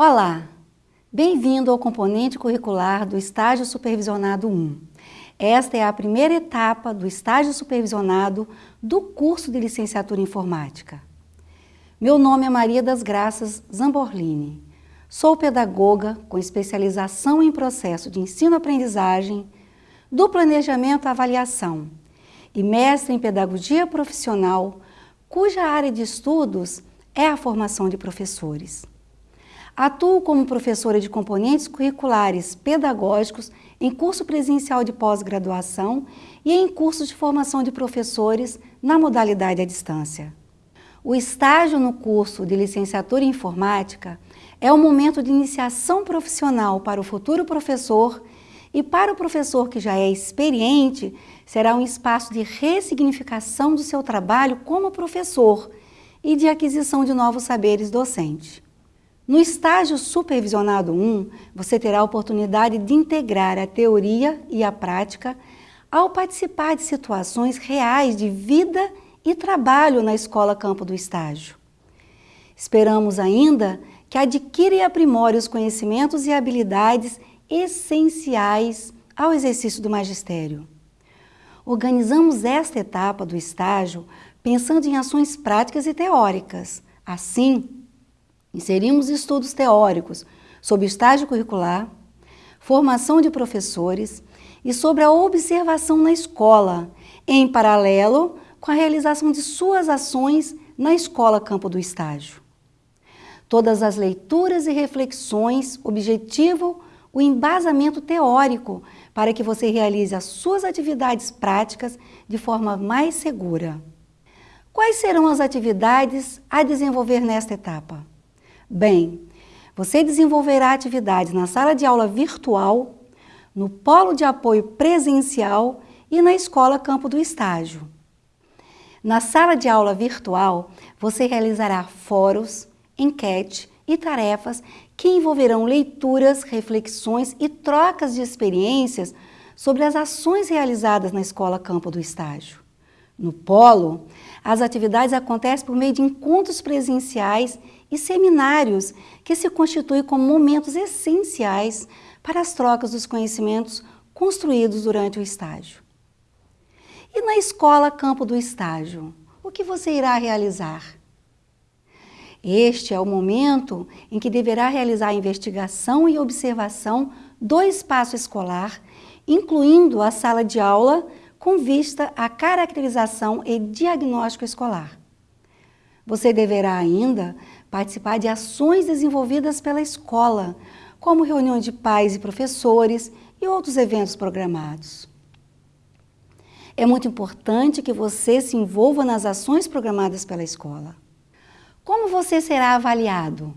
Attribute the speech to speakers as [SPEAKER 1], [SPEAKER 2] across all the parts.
[SPEAKER 1] Olá, bem-vindo ao componente curricular do Estágio Supervisionado 1. Esta é a primeira etapa do estágio supervisionado do curso de Licenciatura em Informática. Meu nome é Maria das Graças Zamborlini. Sou pedagoga com especialização em processo de ensino-aprendizagem, do planejamento à avaliação e mestre em pedagogia profissional, cuja área de estudos é a formação de professores. Atuo como professora de componentes curriculares pedagógicos em curso presencial de pós-graduação e em cursos de formação de professores na modalidade à distância. O estágio no curso de licenciatura em informática é o momento de iniciação profissional para o futuro professor e para o professor que já é experiente, será um espaço de ressignificação do seu trabalho como professor e de aquisição de novos saberes docentes. No estágio supervisionado 1, você terá a oportunidade de integrar a teoria e a prática ao participar de situações reais de vida e trabalho na escola campo do estágio. Esperamos ainda que adquira e aprimore os conhecimentos e habilidades essenciais ao exercício do magistério. Organizamos esta etapa do estágio pensando em ações práticas e teóricas. Assim, Inserimos estudos teóricos sobre estágio curricular, formação de professores e sobre a observação na escola, em paralelo com a realização de suas ações na escola campo do estágio. Todas as leituras e reflexões objetivam o embasamento teórico para que você realize as suas atividades práticas de forma mais segura. Quais serão as atividades a desenvolver nesta etapa? Bem, você desenvolverá atividades na sala de aula virtual, no polo de apoio presencial e na escola campo do estágio. Na sala de aula virtual, você realizará fóruns, enquete e tarefas que envolverão leituras, reflexões e trocas de experiências sobre as ações realizadas na escola campo do estágio. No polo, as atividades acontecem por meio de encontros presenciais e seminários que se constituem como momentos essenciais para as trocas dos conhecimentos construídos durante o estágio. E na escola campo do estágio, o que você irá realizar? Este é o momento em que deverá realizar a investigação e observação do espaço escolar, incluindo a sala de aula, com vista à caracterização e diagnóstico escolar. Você deverá ainda participar de ações desenvolvidas pela escola, como reuniões de pais e professores e outros eventos programados. É muito importante que você se envolva nas ações programadas pela escola. Como você será avaliado?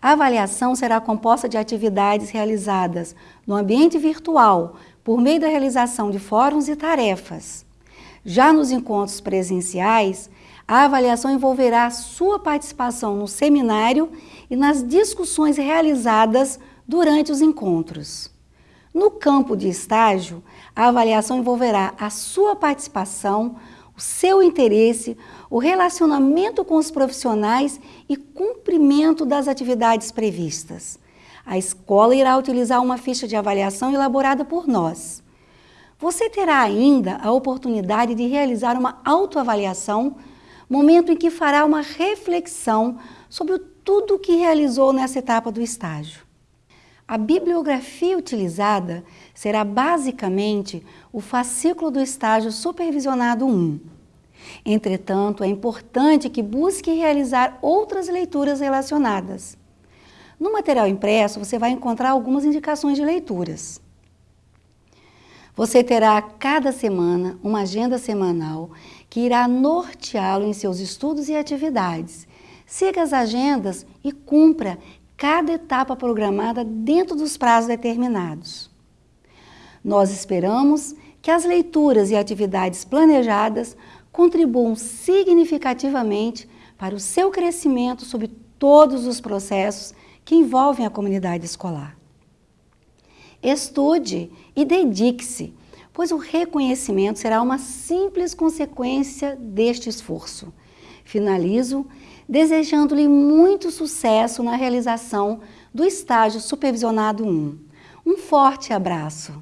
[SPEAKER 1] A avaliação será composta de atividades realizadas no ambiente virtual por meio da realização de fóruns e tarefas. Já nos encontros presenciais, a avaliação envolverá sua participação no seminário e nas discussões realizadas durante os encontros. No campo de estágio, a avaliação envolverá a sua participação, o seu interesse, o relacionamento com os profissionais e cumprimento das atividades previstas. A escola irá utilizar uma ficha de avaliação elaborada por nós. Você terá ainda a oportunidade de realizar uma autoavaliação momento em que fará uma reflexão sobre tudo o que realizou nessa etapa do estágio. A bibliografia utilizada será basicamente o fascículo do estágio supervisionado 1. Entretanto, é importante que busque realizar outras leituras relacionadas. No material impresso, você vai encontrar algumas indicações de leituras. Você terá cada semana uma agenda semanal que irá norteá-lo em seus estudos e atividades. Siga as agendas e cumpra cada etapa programada dentro dos prazos determinados. Nós esperamos que as leituras e atividades planejadas contribuam significativamente para o seu crescimento sobre todos os processos que envolvem a comunidade escolar. Estude e dedique-se, pois o reconhecimento será uma simples consequência deste esforço. Finalizo desejando-lhe muito sucesso na realização do estágio Supervisionado 1. Um forte abraço!